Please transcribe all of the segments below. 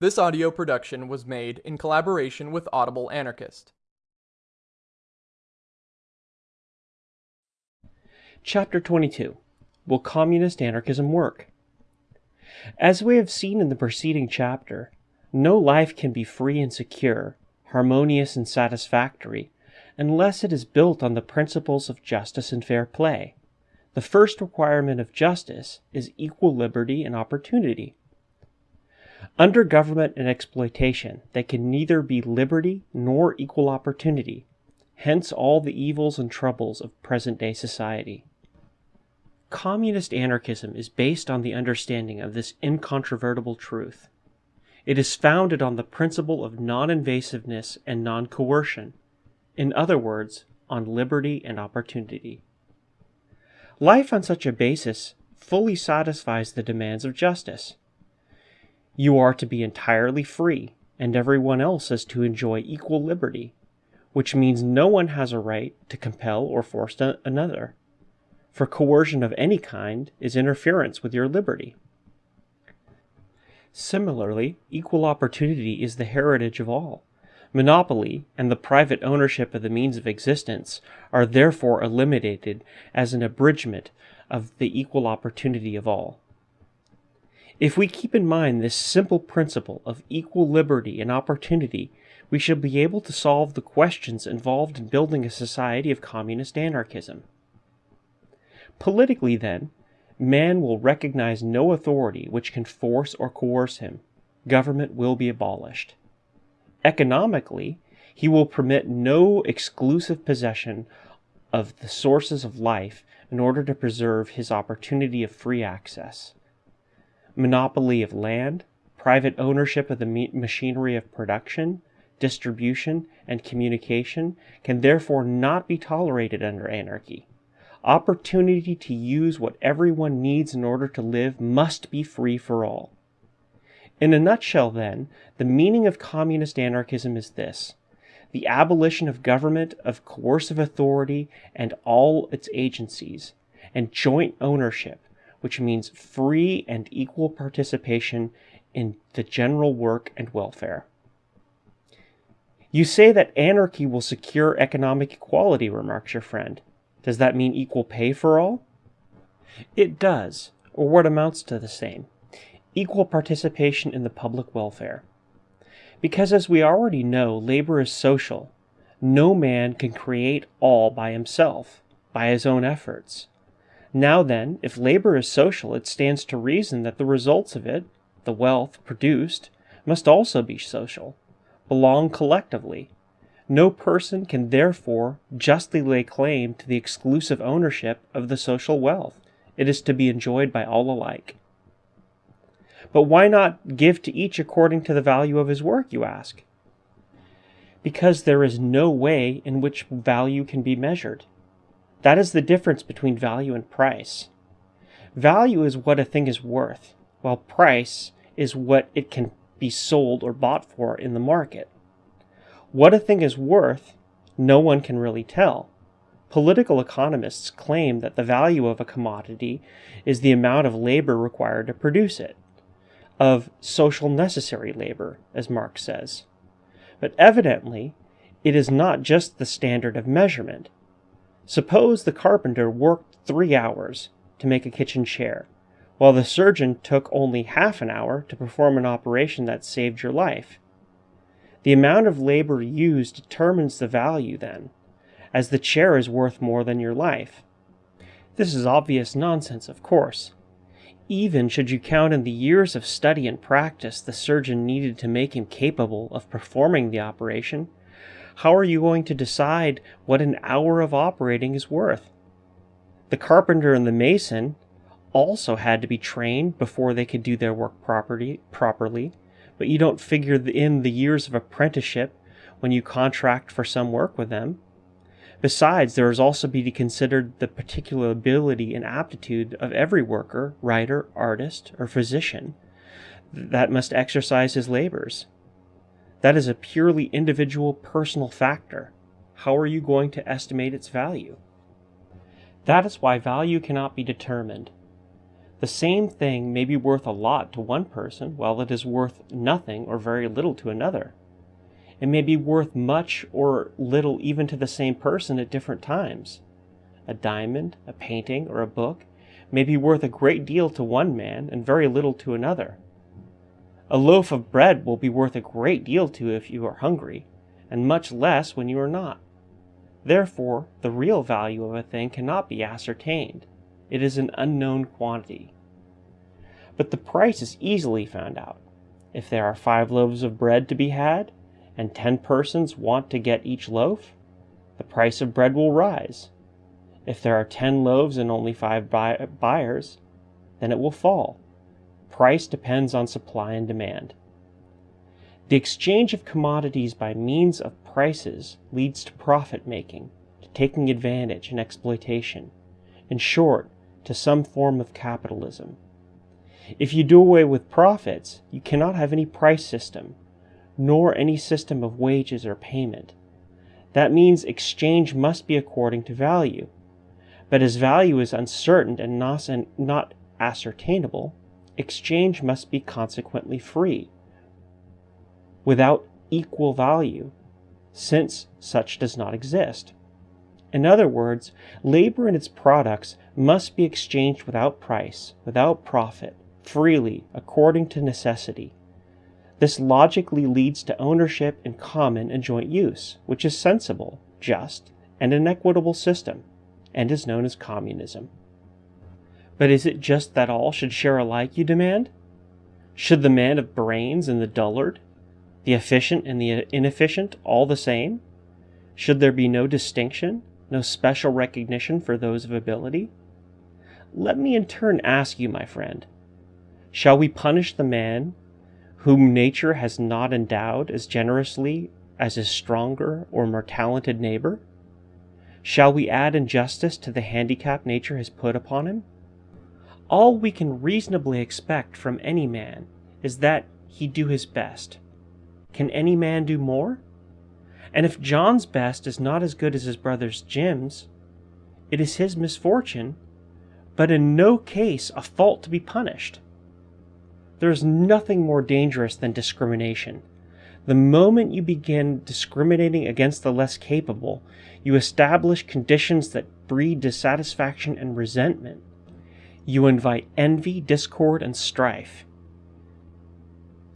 This audio production was made in collaboration with Audible Anarchist. Chapter 22 Will Communist Anarchism Work? As we have seen in the preceding chapter, no life can be free and secure, harmonious and satisfactory, unless it is built on the principles of justice and fair play. The first requirement of justice is equal liberty and opportunity. Under government and exploitation, there can neither be liberty nor equal opportunity, hence all the evils and troubles of present day society. Communist anarchism is based on the understanding of this incontrovertible truth. It is founded on the principle of non invasiveness and non coercion, in other words, on liberty and opportunity. Life on such a basis fully satisfies the demands of justice. You are to be entirely free, and everyone else is to enjoy equal liberty, which means no one has a right to compel or force another, for coercion of any kind is interference with your liberty. Similarly, equal opportunity is the heritage of all. Monopoly and the private ownership of the means of existence are therefore eliminated as an abridgment of the equal opportunity of all. If we keep in mind this simple principle of equal liberty and opportunity, we shall be able to solve the questions involved in building a society of communist anarchism. Politically, then, man will recognize no authority which can force or coerce him. Government will be abolished. Economically, he will permit no exclusive possession of the sources of life in order to preserve his opportunity of free access monopoly of land, private ownership of the machinery of production, distribution, and communication can therefore not be tolerated under anarchy. Opportunity to use what everyone needs in order to live must be free for all. In a nutshell, then, the meaning of communist anarchism is this the abolition of government, of coercive authority, and all its agencies, and joint ownership which means free and equal participation in the general work and welfare. You say that anarchy will secure economic equality, remarks your friend. Does that mean equal pay for all? It does, or what amounts to the same equal participation in the public welfare. Because as we already know, labor is social. No man can create all by himself, by his own efforts. Now then, if labor is social, it stands to reason that the results of it, the wealth produced, must also be social, belong collectively. No person can therefore justly lay claim to the exclusive ownership of the social wealth. It is to be enjoyed by all alike. But why not give to each according to the value of his work, you ask? Because there is no way in which value can be measured. That is the difference between value and price. Value is what a thing is worth, while price is what it can be sold or bought for in the market. What a thing is worth, no one can really tell. Political economists claim that the value of a commodity is the amount of labor required to produce it, of social necessary labor, as Marx says. But evidently, it is not just the standard of measurement, Suppose the carpenter worked three hours to make a kitchen chair, while the surgeon took only half an hour to perform an operation that saved your life. The amount of labor used determines the value then, as the chair is worth more than your life. This is obvious nonsense, of course. Even should you count in the years of study and practice the surgeon needed to make him capable of performing the operation, how are you going to decide what an hour of operating is worth? The carpenter and the mason also had to be trained before they could do their work properly, properly, but you don't figure in the years of apprenticeship when you contract for some work with them. Besides, there is also to be considered the particular ability and aptitude of every worker, writer, artist, or physician that must exercise his labors. That is a purely individual personal factor. How are you going to estimate its value? That is why value cannot be determined. The same thing may be worth a lot to one person, while it is worth nothing or very little to another. It may be worth much or little even to the same person at different times. A diamond, a painting, or a book may be worth a great deal to one man and very little to another. A loaf of bread will be worth a great deal to you if you are hungry, and much less when you are not. Therefore, the real value of a thing cannot be ascertained. It is an unknown quantity. But the price is easily found out. If there are five loaves of bread to be had, and ten persons want to get each loaf, the price of bread will rise. If there are ten loaves and only five buy- buyers, then it will fall. Price depends on supply and demand. The exchange of commodities by means of prices leads to profit making, to taking advantage and exploitation. In short, to some form of capitalism. If you do away with profits, you cannot have any price system, nor any system of wages or payment. That means exchange must be according to value. But as value is uncertain and not ascertainable, exchange must be consequently free, without equal value, since such does not exist. In other words, labor and its products must be exchanged without price, without profit, freely, according to necessity. This logically leads to ownership in common and joint use, which is sensible, just, and an equitable system, and is known as communism. But is it just that all should share alike, you demand? Should the man of brains and the dullard, the efficient and the inefficient, all the same? Should there be no distinction, no special recognition for those of ability? Let me in turn ask you, my friend, shall we punish the man whom nature has not endowed as generously as his stronger or more talented neighbor? Shall we add injustice to the handicap nature has put upon him? All we can reasonably expect from any man is that he do his best. Can any man do more? And if John's best is not as good as his brother's Jim's, it is his misfortune, but in no case a fault to be punished. There is nothing more dangerous than discrimination. The moment you begin discriminating against the less capable, you establish conditions that breed dissatisfaction and resentment. You invite envy, discord, and strife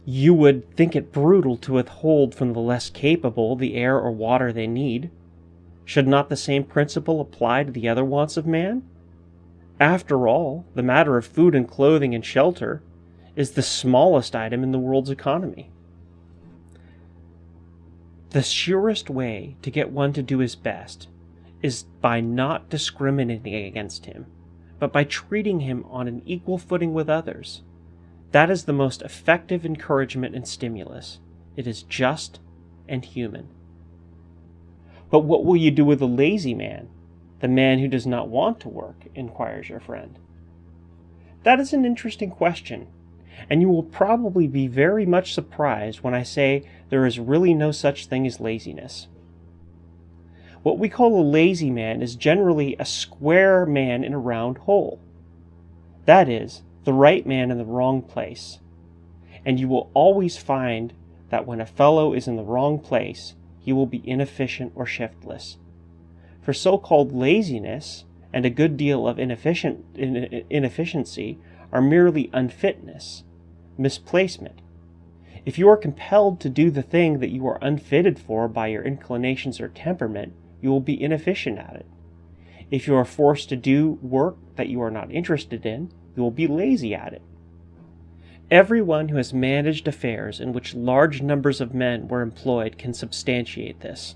you would think it brutal to withhold from the less capable the air or water they need. Should not the same principle apply to the other wants of man? After all, the matter of food and clothing and shelter is the smallest item in the world's economy. The surest way to get one to do his best is by not discriminating against him, but by treating him on an equal footing with others. That is the most effective encouragement and stimulus. It is just and human. But what will you do with the lazy man, the man who does not want to work? inquires your friend. That is an interesting question, and you will probably be very much surprised when I say there is really no such thing as laziness. What we call a lazy man is generally a square man in a round hole. That is, the right man in the wrong place. And you will always find that when a fellow is in the wrong place, he will be inefficient or shiftless. For so called laziness and a good deal of inefficient, inefficiency are merely unfitness, misplacement. If you are compelled to do the thing that you are unfitted for by your inclinations or temperament, you will be inefficient at it. If you are forced to do work that you are not interested in, you will be lazy at it. Everyone who has managed affairs in which large numbers of men were employed can substantiate this.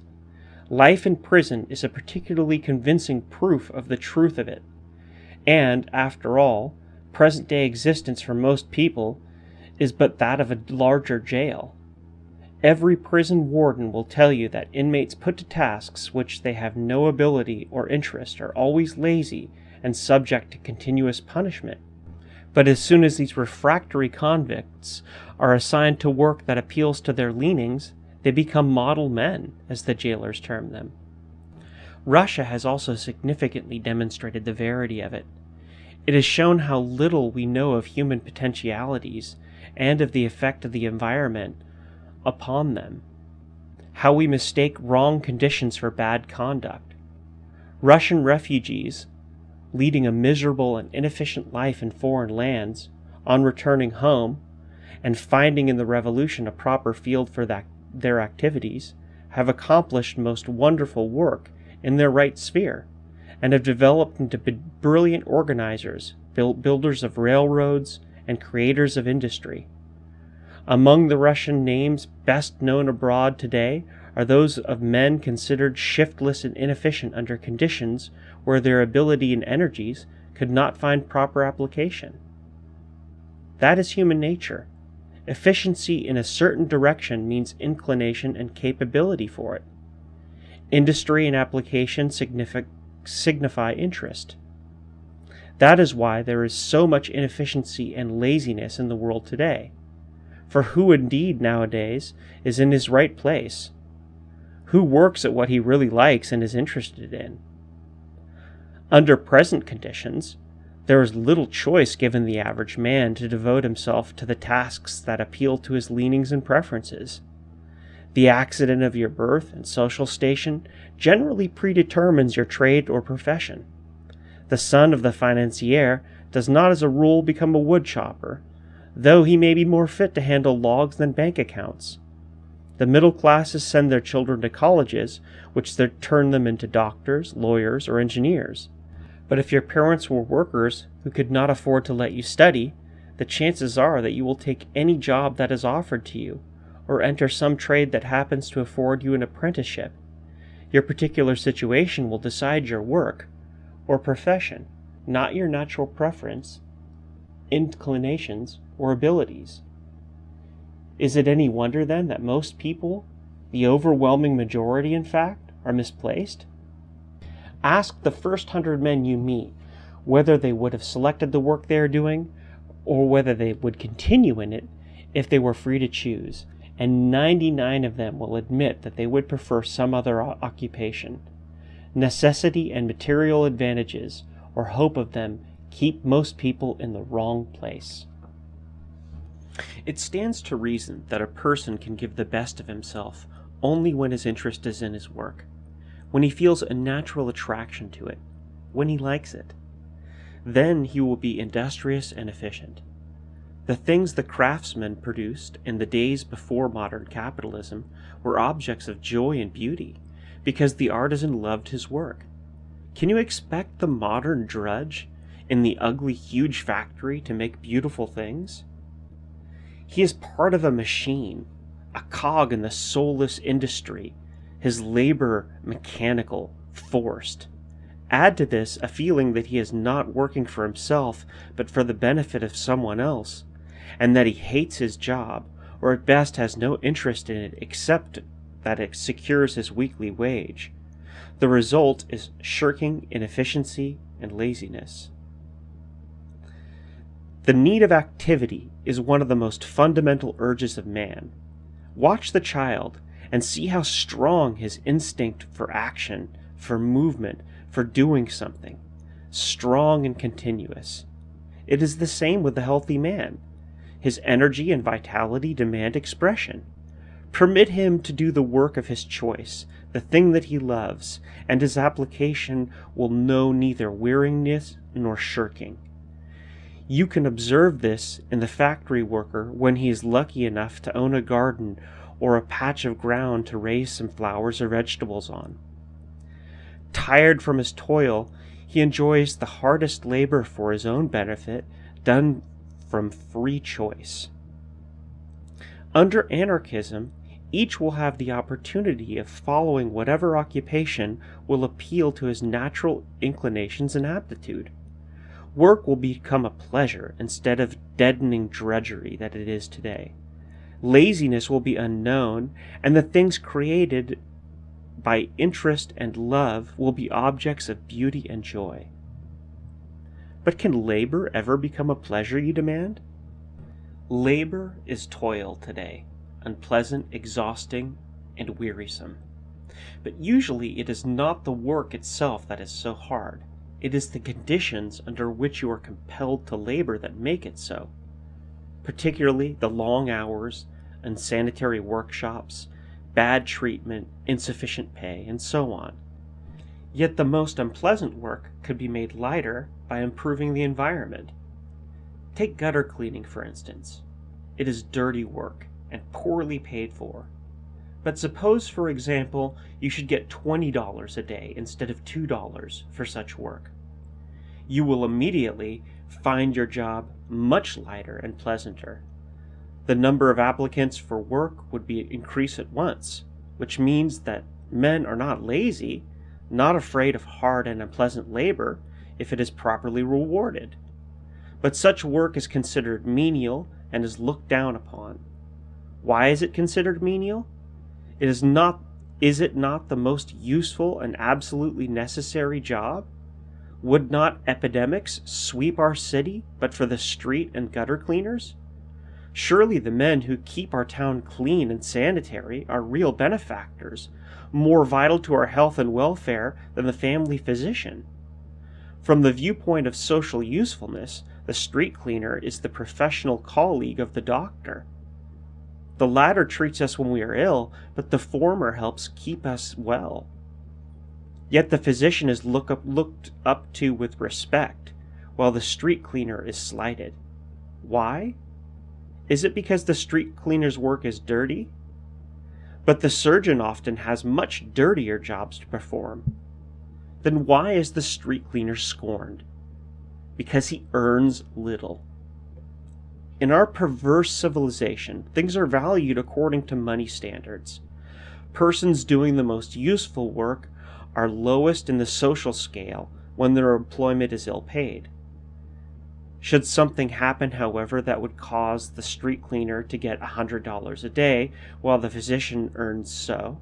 Life in prison is a particularly convincing proof of the truth of it. And, after all, present day existence for most people is but that of a larger jail. Every prison warden will tell you that inmates put to tasks which they have no ability or interest are always lazy and subject to continuous punishment. But as soon as these refractory convicts are assigned to work that appeals to their leanings, they become model men, as the jailers term them. Russia has also significantly demonstrated the verity of it. It has shown how little we know of human potentialities and of the effect of the environment upon them, how we mistake wrong conditions for bad conduct. Russian refugees, leading a miserable and inefficient life in foreign lands, on returning home and finding in the revolution a proper field for that, their activities, have accomplished most wonderful work in their right sphere and have developed into brilliant organizers, builders of railroads, and creators of industry. Among the Russian names best known abroad today are those of men considered shiftless and inefficient under conditions where their ability and energies could not find proper application. That is human nature. Efficiency in a certain direction means inclination and capability for it. Industry and application signify, interest. That is why there is so much inefficiency and laziness in the world today. For who indeed nowadays is in his right place? Who works at what he really likes and is interested in? Under present conditions, there is little choice given the average man to devote himself to the tasks that appeal to his leanings and preferences. The accident of your birth and social station generally predetermines your trade or profession. The son of the financier does not as a rule become a woodchopper, though he may be more fit to handle logs than bank accounts. The middle classes send their children to colleges, which turn them into doctors, lawyers, or engineers. But if your parents were workers who could not afford to let you study, the chances are that you will take any job that is offered to you, or enter some trade that happens to afford you an apprenticeship. Your particular situation will decide your work or profession, not your natural preference, inclinations, or abilities. Is it any wonder then that most people, the overwhelming majority in fact, are misplaced? Ask the first hundred men you meet whether they would have selected the work they are doing or whether they would continue in it if they were free to choose, and 99 of them will admit that they would prefer some other occupation. Necessity and material advantages, or hope of them, keep most people in the wrong place. It stands to reason that a person can give the best of himself only when his interest is in his work, when he feels a natural attraction to it, when he likes it. Then he will be industrious and efficient. The things the craftsmen produced in the days before modern capitalism were objects of joy and beauty, because the artisan loved his work. Can you expect the modern drudge in the ugly, huge factory to make beautiful things? He is part of a machine, a cog in the soulless industry, his labor mechanical, forced. Add to this a feeling that he is not working for himself, but for the benefit of someone else, and that he hates his job, or at best has no interest in it except that it secures his weekly wage. The result is shirking, inefficiency, and laziness. The need of activity is one of the most fundamental urges of man. Watch the child and see how strong his instinct for action, for movement, for doing something, strong and continuous. It is the same with the healthy man. His energy and vitality demand expression. Permit him to do the work of his choice, the thing that he loves, and his application will know neither weariness nor shirking. You can observe this in the factory worker when he is lucky enough to own a garden or a patch of ground to raise some flowers or vegetables on. Tired from his toil, he enjoys the hardest labor for his own benefit, done from free choice. Under anarchism, each will have the opportunity of following whatever occupation will appeal to his natural inclinations and aptitude. Work will become a pleasure instead of deadening drudgery that it is today. Laziness will be unknown, and the things created by interest and love will be objects of beauty and joy. But can labor ever become a pleasure, you demand? Labor is toil today, unpleasant, exhausting, and wearisome. But usually it is not the work itself that is so hard. It is the conditions under which you are compelled to labor that make it so, particularly the long hours, unsanitary workshops, bad treatment, insufficient pay, and so on. Yet the most unpleasant work could be made lighter by improving the environment. Take gutter cleaning, for instance. It is dirty work and poorly paid for. But suppose, for example, you should get $20 a day instead of $2 for such work. You will immediately find your job much lighter and pleasanter. The number of applicants for work would be increased at once, which means that men are not lazy, not afraid of hard and unpleasant labor if it is properly rewarded. But such work is considered menial and is looked down upon. Why is it considered menial? It is not is it not the most useful and absolutely necessary job? Would not epidemics sweep our city but for the street and gutter cleaners? Surely the men who keep our town clean and sanitary are real benefactors, more vital to our health and welfare than the family physician. From the viewpoint of social usefulness, the street cleaner is the professional colleague of the doctor. The latter treats us when we are ill, but the former helps keep us well. Yet the physician is look up, looked up to with respect, while the street cleaner is slighted. Why? Is it because the street cleaner's work is dirty? But the surgeon often has much dirtier jobs to perform. Then why is the street cleaner scorned? Because he earns little. In our perverse civilization, things are valued according to money standards. Persons doing the most useful work are lowest in the social scale when their employment is ill paid. Should something happen, however, that would cause the street cleaner to get $100 a day while the physician earns so,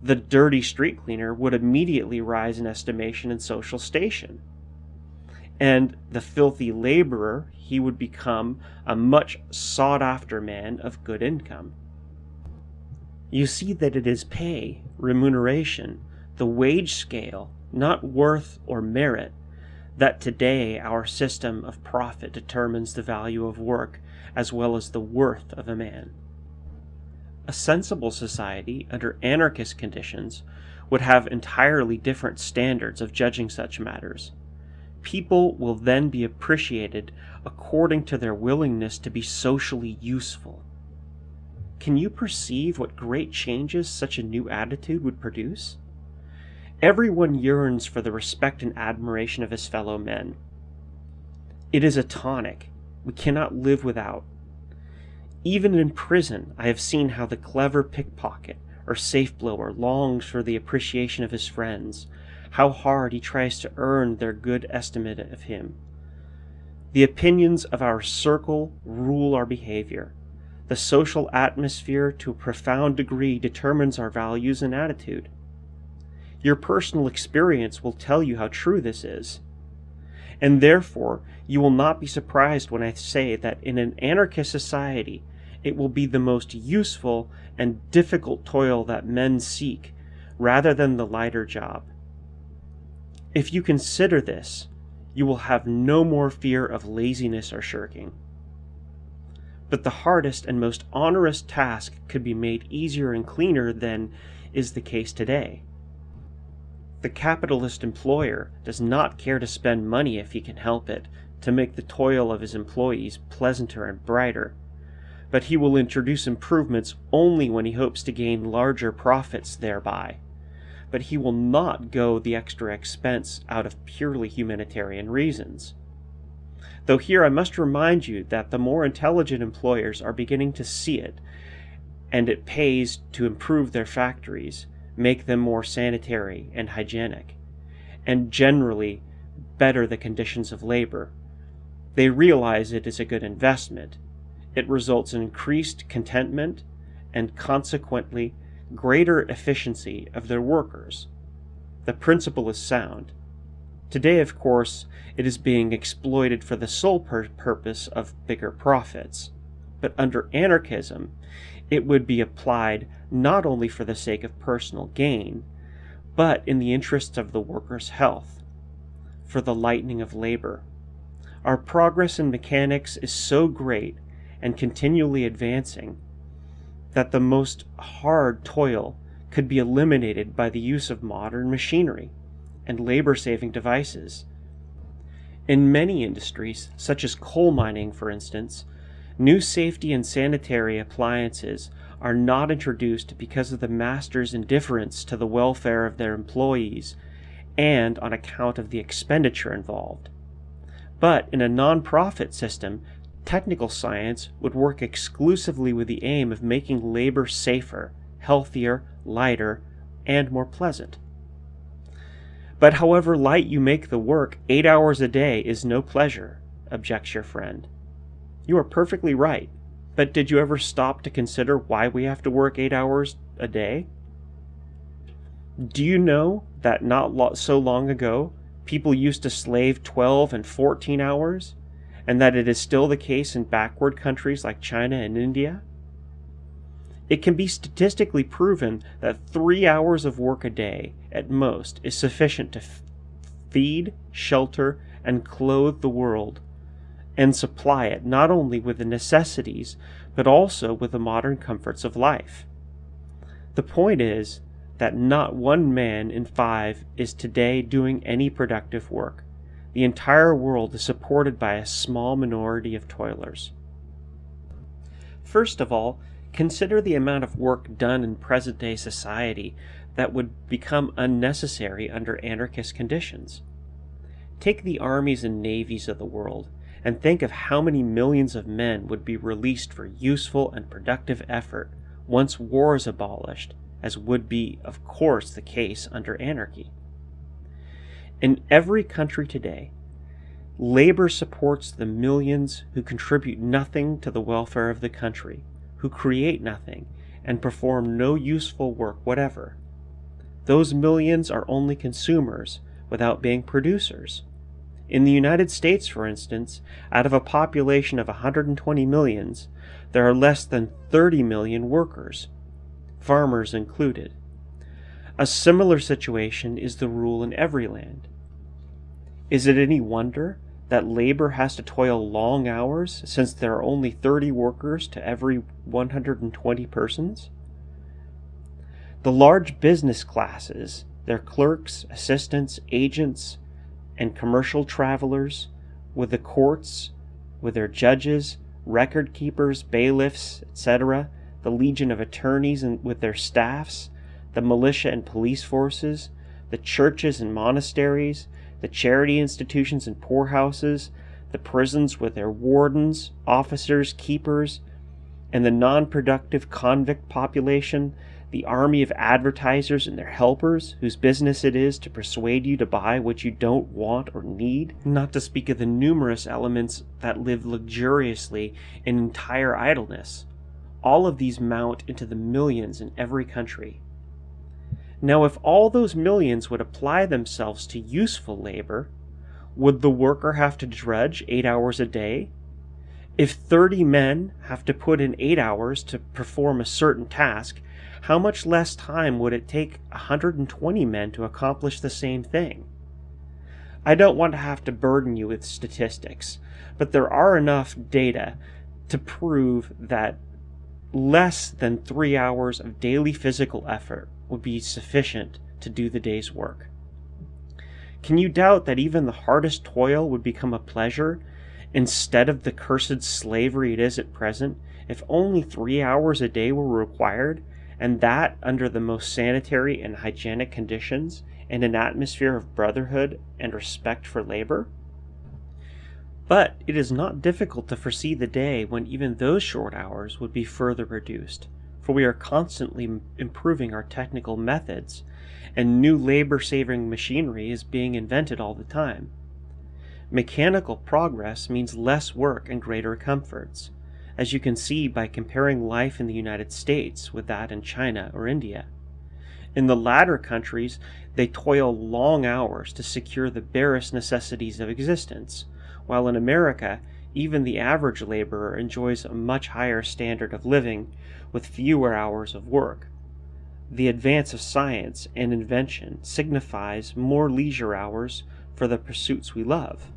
the dirty street cleaner would immediately rise in estimation and social station and the filthy laborer, he would become a much sought after man of good income. You see that it is pay, remuneration, the wage scale, not worth or merit, that today our system of profit determines the value of work as well as the worth of a man. A sensible society under anarchist conditions would have entirely different standards of judging such matters people will then be appreciated according to their willingness to be socially useful. Can you perceive what great changes such a new attitude would produce? Everyone yearns for the respect and admiration of his fellow men. It is a tonic we cannot live without. Even in prison, I have seen how the clever pickpocket or safe blower longs for the appreciation of his friends, how hard he tries to earn their good estimate of him. The opinions of our circle rule our behavior. The social atmosphere to a profound degree determines our values and attitude. Your personal experience will tell you how true this is. And therefore, you will not be surprised when I say that in an anarchist society, it will be the most useful and difficult toil that men seek, rather than the lighter job. If you consider this, you will have no more fear of laziness or shirking. But the hardest and most onerous task could be made easier and cleaner than is the case today. The capitalist employer does not care to spend money if he can help it to make the toil of his employees pleasanter and brighter, but he will introduce improvements only when he hopes to gain larger profits thereby but he will not go the extra expense out of purely humanitarian reasons. Though here I must remind you that the more intelligent employers are beginning to see it, and it pays to improve their factories, make them more sanitary and hygienic, and generally better the conditions of labor. They realize it is a good investment. It results in increased contentment and consequently greater efficiency of their workers. The principle is sound. Today, of course, it is being exploited for the sole pur purpose of bigger profits. But under anarchism, it would be applied not only for the sake of personal gain, but in the interests of the worker's health. for the lightening of labor. Our progress in mechanics is so great and continually advancing that the most hard toil could be eliminated by the use of modern machinery and labor saving devices. In many industries, such as coal mining for instance, new safety and sanitary appliances are not introduced because of the master's indifference to the welfare of their employees and on account of the expenditure involved. But in a non-profit system, technical science would work exclusively with the aim of making labor safer, healthier, lighter, and more pleasant. But however light you make the work, eight hours a day is no pleasure, objects your friend. You are perfectly right, but did you ever stop to consider why we have to work eight hours a day? Do you know that not so long ago, people used to slave 12 and 14 hours, and that it is still the case in backward countries like China and India? It can be statistically proven that three hours of work a day, at most, is sufficient to feed, shelter, and clothe the world, and supply it not only with the necessities, but also with the modern comforts of life. The point is that not one man in five is today doing any productive work. The entire world is supported by a small minority of toilers. First of all, Consider the amount of work done in present day society that would become unnecessary under anarchist conditions. Take the armies and navies of the world and think of how many millions of men would be released for useful and productive effort once war is abolished, as would be, of course, the case under anarchy. In every country today, labor supports the millions who contribute nothing to the welfare of the country who create nothing and perform no useful work whatever. Those millions are only consumers without being producers. In the United States, for instance, out of a population of 120 millions, there are less than 30 million workers, farmers included. A similar situation is the rule in every land. Is it any wonder that labor has to toil long hours since there are only 30 workers to every 120 persons? The large business classes, their clerks, assistants, agents, and commercial travelers, with the courts, with their judges, record keepers, bailiffs, etc., the legion of attorneys and with their staffs, the militia and police forces, the churches and monasteries, the charity institutions and poorhouses, the prisons with their wardens, officers, keepers, and the non productive convict population, the army of advertisers and their helpers, whose business it is to persuade you to buy what you don't want or need, not to speak of the numerous elements that live luxuriously in entire idleness. All of these mount into the millions in every country. Now, if all those millions would apply themselves to useful labor, would the worker have to drudge eight hours a day? If 30 men have to put in eight hours to perform a certain task, how much less time would it take 120 men to accomplish the same thing? I don't want to have to burden you with statistics, but there are enough data to prove that less than three hours of daily physical effort would be sufficient to do the day's work. Can you doubt that even the hardest toil would become a pleasure instead of the cursed slavery it is at present if only three hours a day were required, and that under the most sanitary and hygienic conditions and an atmosphere of brotherhood and respect for labor? But it is not difficult to foresee the day when even those short hours would be further reduced for we are constantly improving our technical methods, and new labor saving machinery is being invented all the time. Mechanical progress means less work and greater comforts, as you can see by comparing life in the United States with that in China or India. In the latter countries, they toil long hours to secure the barest necessities of existence, while in America, even the average laborer enjoys a much higher standard of living with fewer hours of work. The advance of science and invention signifies more leisure hours for the pursuits we love.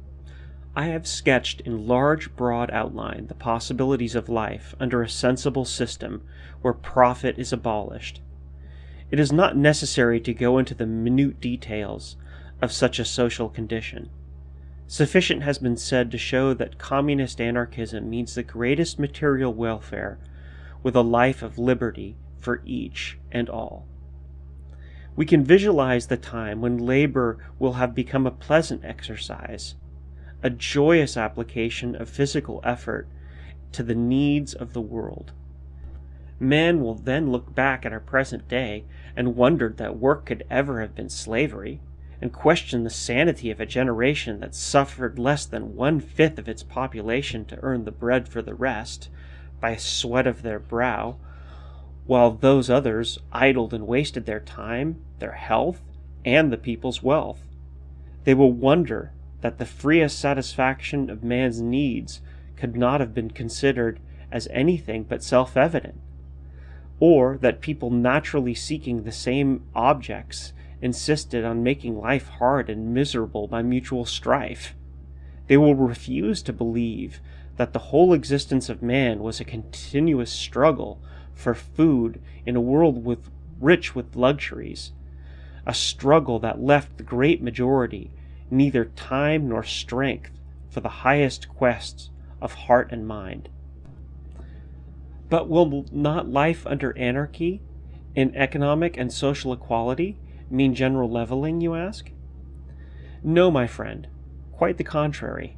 I have sketched in large, broad outline the possibilities of life under a sensible system where profit is abolished. It is not necessary to go into the minute details of such a social condition. Sufficient has been said to show that communist anarchism means the greatest material welfare with a life of liberty for each and all. We can visualize the time when labor will have become a pleasant exercise, a joyous application of physical effort to the needs of the world. Man will then look back at our present day and wonder that work could ever have been slavery, and question the sanity of a generation that suffered less than one fifth of its population to earn the bread for the rest by sweat of their brow while those others idled and wasted their time, their health, and the people's wealth. They will wonder that the freest satisfaction of man's needs could not have been considered as anything but self evident, or that people naturally seeking the same objects insisted on making life hard and miserable by mutual strife. They will refuse to believe that the whole existence of man was a continuous struggle for food in a world with rich with luxuries, a struggle that left the great majority neither time nor strength for the highest quests of heart and mind. But will not life under anarchy in economic and social equality mean general leveling, you ask? No, my friend, quite the contrary,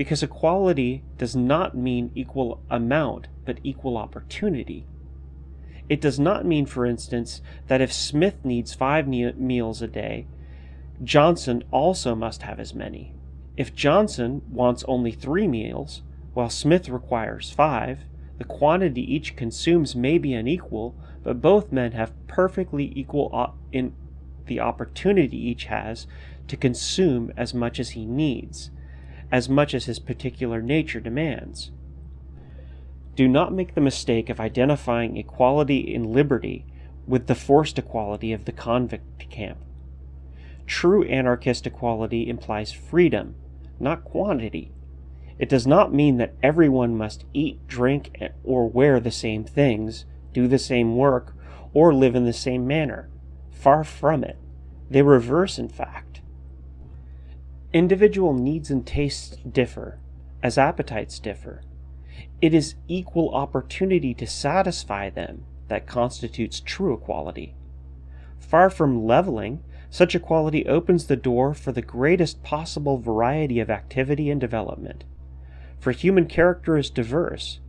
because equality does not mean equal amount, but equal opportunity. It does not mean, for instance, that if Smith needs five meals a day, Johnson also must have as many. If Johnson wants only three meals, while Smith requires five, the quantity each consumes may be unequal, but both men have perfectly equal in the opportunity each has to consume as much as he needs, as much as his particular nature demands. Do not make the mistake of identifying equality in liberty with the forced equality of the convict camp. True anarchist equality implies freedom, not quantity. It does not mean that everyone must eat, drink, or wear the same things, do the same work, or live in the same manner. Far from it. They reverse, in fact. Individual needs and tastes differ, as appetites differ. It is equal opportunity to satisfy them that constitutes true equality. Far from leveling, such equality opens the door for the greatest possible variety of activity and development. For human character is diverse,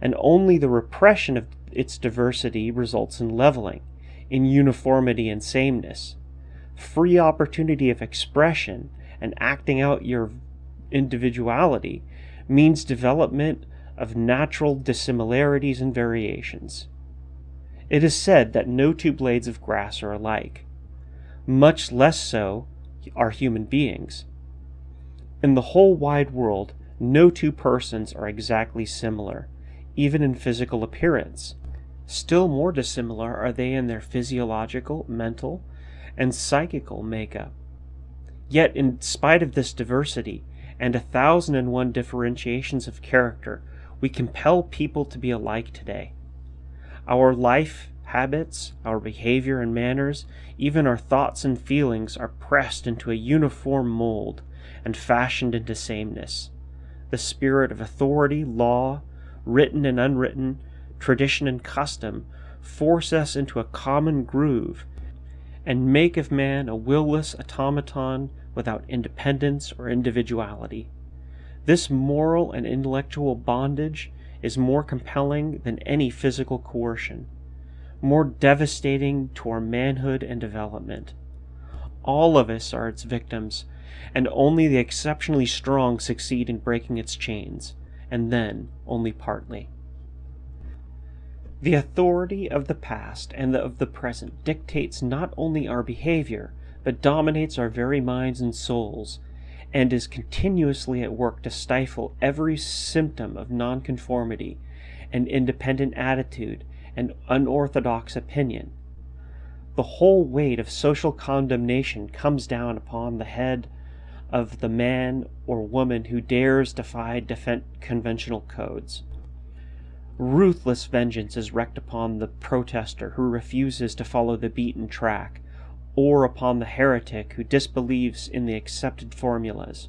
and only the repression of its diversity results in leveling, in uniformity and sameness. Free opportunity of expression and acting out your individuality means development of natural dissimilarities and variations. It is said that no two blades of grass are alike. Much less so are human beings. In the whole wide world, no two persons are exactly similar, even in physical appearance. Still more dissimilar are they in their physiological, mental, and psychical makeup. Yet, in spite of this diversity and a thousand and one differentiations of character, we compel people to be alike today. Our life habits, our behavior and manners, even our thoughts and feelings are pressed into a uniform mold and fashioned into sameness. The spirit of authority, law, written and unwritten, tradition and custom force us into a common groove and make of man a will-less automaton without independence or individuality. This moral and intellectual bondage is more compelling than any physical coercion, more devastating to our manhood and development. All of us are its victims, and only the exceptionally strong succeed in breaking its chains, and then only partly. The authority of the past and of the present dictates not only our behavior, but dominates our very minds and souls, and is continuously at work to stifle every symptom of nonconformity an independent attitude and unorthodox opinion. The whole weight of social condemnation comes down upon the head of the man or woman who dares defy conventional codes. Ruthless vengeance is wreaked upon the protester who refuses to follow the beaten track, or upon the heretic who disbelieves in the accepted formulas.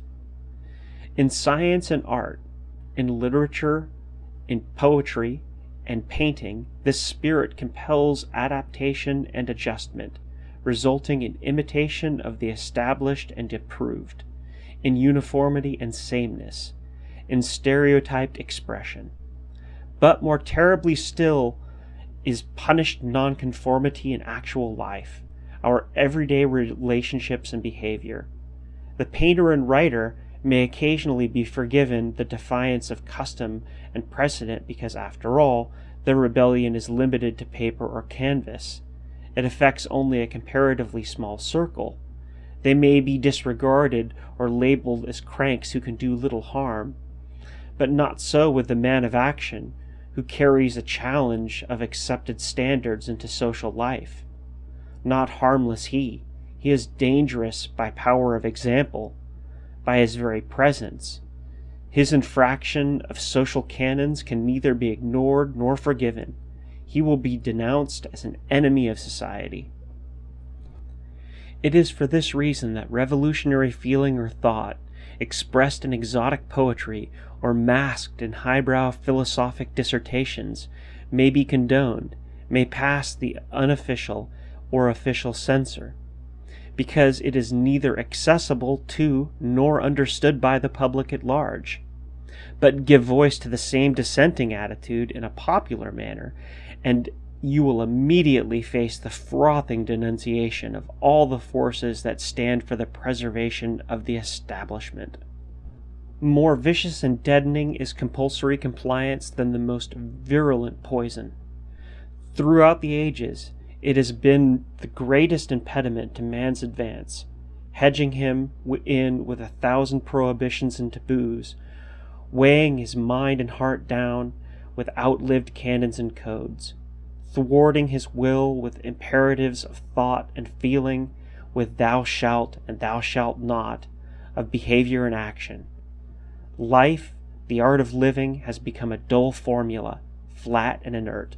In science and art, in literature, in poetry, and painting, this spirit compels adaptation and adjustment, resulting in imitation of the established and approved, in uniformity and sameness, in stereotyped expression. But more terribly still is punished nonconformity in actual life, our everyday relationships and behavior. The painter and writer may occasionally be forgiven the defiance of custom and precedent because, after all, their rebellion is limited to paper or canvas. It affects only a comparatively small circle. They may be disregarded or labeled as cranks who can do little harm. But not so with the man of action, who carries a challenge of accepted standards into social life. Not harmless he, he is dangerous by power of example, by his very presence. His infraction of social canons can neither be ignored nor forgiven. He will be denounced as an enemy of society. It is for this reason that revolutionary feeling or thought, expressed in exotic poetry or masked in highbrow philosophic dissertations, may be condoned, may pass the unofficial or official censor, because it is neither accessible to nor understood by the public at large. But give voice to the same dissenting attitude in a popular manner, and you will immediately face the frothing denunciation of all the forces that stand for the preservation of the establishment. More vicious and deadening is compulsory compliance than the most virulent poison. Throughout the ages, it has been the greatest impediment to man's advance, hedging him in with a thousand prohibitions and taboos, weighing his mind and heart down with outlived canons and codes thwarting his will with imperatives of thought and feeling, with thou shalt and thou shalt not, of behavior and action. Life, the art of living, has become a dull formula, flat and inert.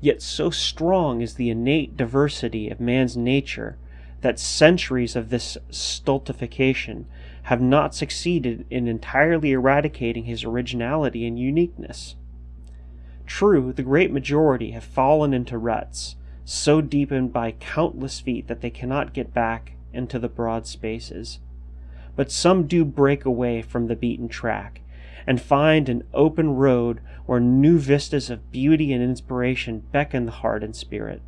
Yet so strong is the innate diversity of man's nature that centuries of this stultification have not succeeded in entirely eradicating his originality and uniqueness. True, the great majority have fallen into ruts, so deepened by countless feet that they cannot get back into the broad spaces. But some do break away from the beaten track and find an open road where new vistas of beauty and inspiration beckon the heart and spirit.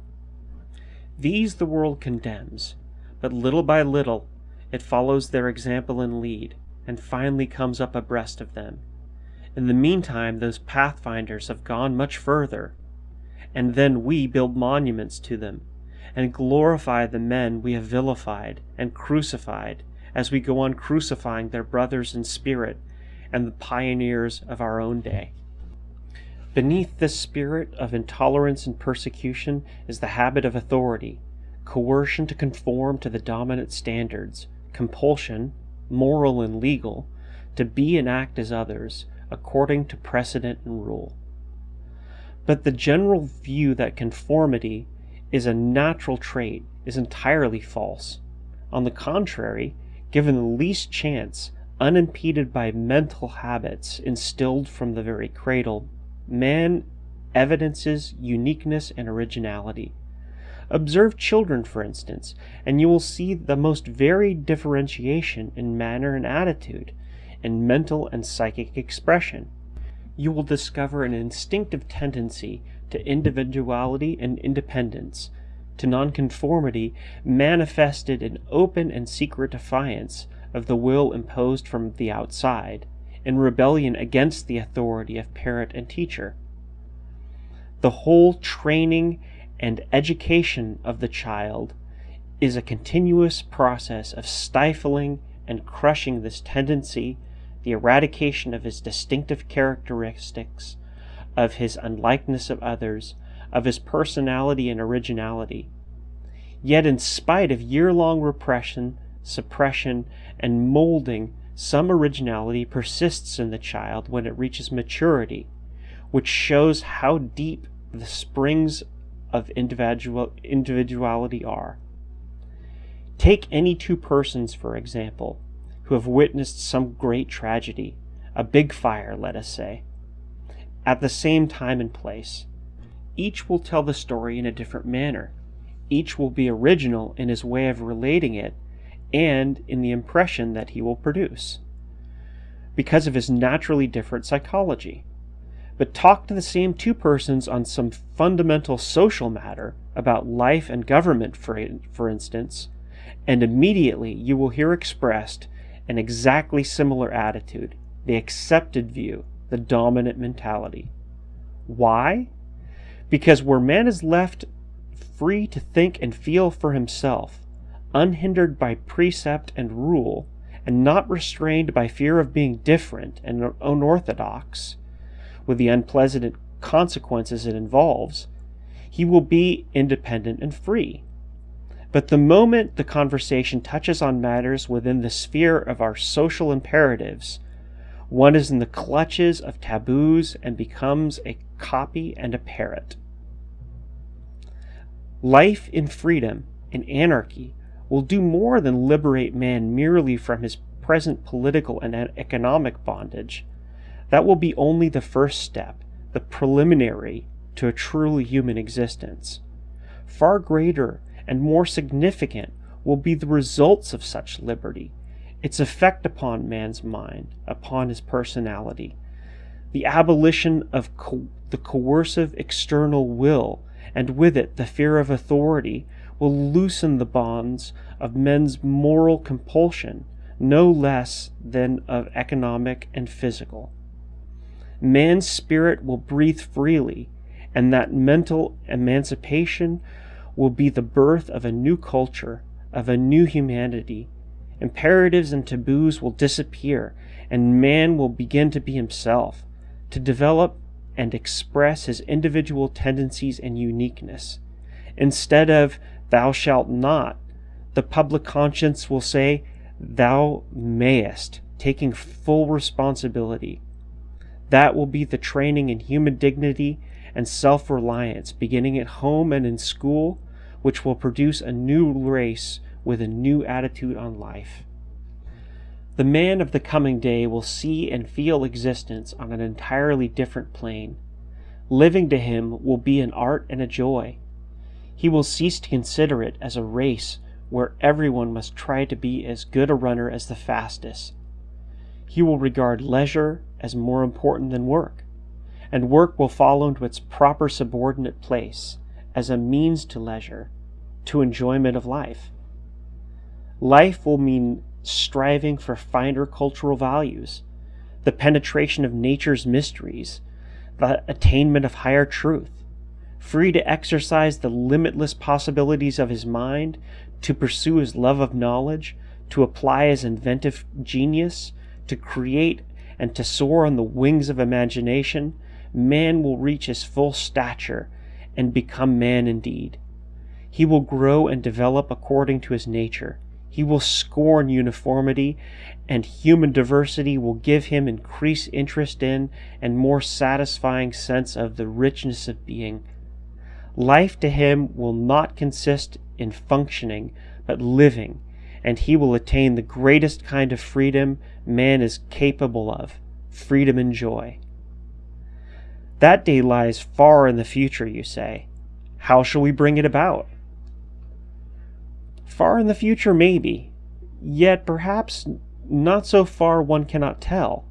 These the world condemns, but little by little it follows their example and lead, and finally comes up abreast of them in the meantime, those pathfinders have gone much further, and then we build monuments to them, and glorify the men we have vilified and crucified as we go on crucifying their brothers in spirit and the pioneers of our own day. Beneath this spirit of intolerance and persecution is the habit of authority, coercion to conform to the dominant standards, compulsion, moral and legal, to be and act as others, according to precedent and rule. But the general view that conformity is a natural trait is entirely false. On the contrary, given the least chance, unimpeded by mental habits instilled from the very cradle, man evidences uniqueness and originality. Observe children, for instance, and you will see the most varied differentiation in manner and attitude, and mental and psychic expression. You will discover an instinctive tendency to individuality and independence, to nonconformity manifested in open and secret defiance of the will imposed from the outside, in rebellion against the authority of parent and teacher. The whole training and education of the child is a continuous process of stifling and crushing this tendency the eradication of his distinctive characteristics, of his unlikeness of others, of his personality and originality. Yet, in spite of year long repression, suppression, and molding, some originality persists in the child when it reaches maturity, which shows how deep the springs of individual, individuality are. Take any two persons, for example, who have witnessed some great tragedy, a big fire, let us say, at the same time and place. Each will tell the story in a different manner. Each will be original in his way of relating it and in the impression that he will produce, because of his naturally different psychology. But talk to the same two persons on some fundamental social matter, about life and government, for, for instance, and immediately you will hear expressed an exactly similar attitude, the accepted view, the dominant mentality. Why? Because where man is left free to think and feel for himself, unhindered by precept and rule, and not restrained by fear of being different and unorthodox, with the unpleasant consequences it involves, he will be independent and free. But the moment the conversation touches on matters within the sphere of our social imperatives, one is in the clutches of taboos and becomes a copy and a parrot. Life in freedom, in anarchy, will do more than liberate man merely from his present political and economic bondage. That will be only the first step, the preliminary to a truly human existence. Far greater and more significant will be the results of such liberty, its effect upon man's mind, upon his personality, the abolition of co- the coercive external will, and with it the fear of authority, will loosen the bonds of men's moral compulsion no less than of economic and physical. Man's spirit will breathe freely, and that mental emancipation will be the birth of a new culture, of a new humanity. Imperatives and taboos will disappear, and man will begin to be himself, to develop and express his individual tendencies and uniqueness. Instead of, thou shalt not, the public conscience will say, thou mayest, taking full responsibility. That will be the training in human dignity and self reliance, beginning at home and in school, which will produce a new race with a new attitude on life. The man of the coming day will see and feel existence on an entirely different plane. Living to him will be an art and a joy. He will cease to consider it as a race where everyone must try to be as good a runner as the fastest. He will regard leisure as more important than work and work will fall into its proper subordinate place as a means to leisure, to enjoyment of life. Life will mean striving for finer cultural values, the penetration of nature's mysteries, the attainment of higher truth, free to exercise the limitless possibilities of his mind, to pursue his love of knowledge, to apply his inventive genius, to create and to soar on the wings of imagination, man will reach his full stature and become man indeed. He will grow and develop according to his nature. He will scorn uniformity, and human diversity will give him increased interest in and more satisfying sense of the richness of being. Life to him will not consist in functioning, but living, and he will attain the greatest kind of freedom man is capable of freedom and joy. That day lies far in the future, you say. How shall we bring it about? Far in the future, maybe, yet perhaps not so far one cannot tell.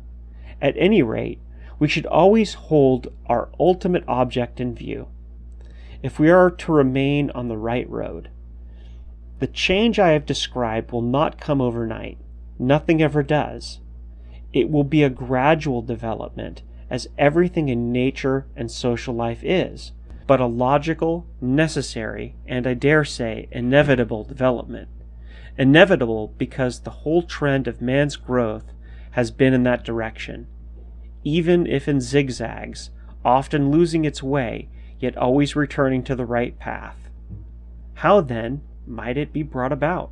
At any rate, we should always hold our ultimate object in view. If we are to remain on the right road, the change I have described will not come overnight. Nothing ever does. It will be a gradual development as everything in nature and social life is, but a logical, necessary, and I dare say, inevitable development. Inevitable because the whole trend of man's growth has been in that direction, even if in zigzags, often losing its way, yet always returning to the right path. How then might it be brought about?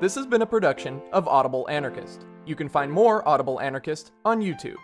This has been a production of Audible Anarchist. You can find more Audible Anarchist on YouTube.